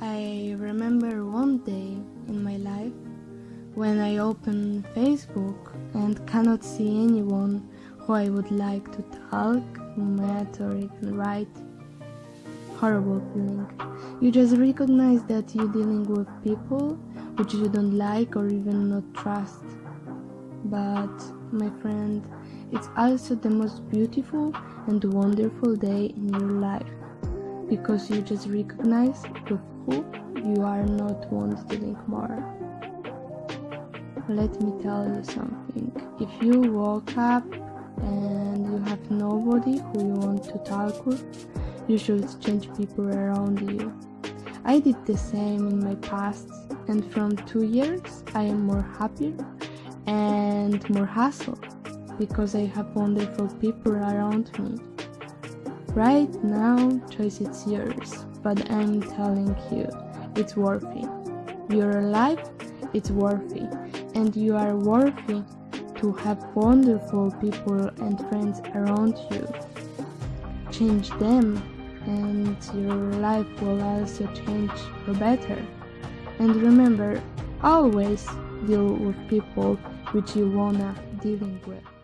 I remember one day in my life when I open Facebook and cannot see anyone who I would like to talk, meet or even write. Horrible feeling. You just recognize that you're dealing with people which you don't like or even not trust. But, my friend, it's also the most beautiful and wonderful day in your life because you just recognize with you are not want dealing more. Let me tell you something. If you woke up and you have nobody who you want to talk with, you should change people around you. I did the same in my past and from two years I am more happier and more hustle because I have wonderful people around me. Right now, choice is yours, but I'm telling you, it's worthy. Your life, it's worthy, and you are worthy to have wonderful people and friends around you. Change them, and your life will also change for better. And remember, always deal with people which you wanna dealing with.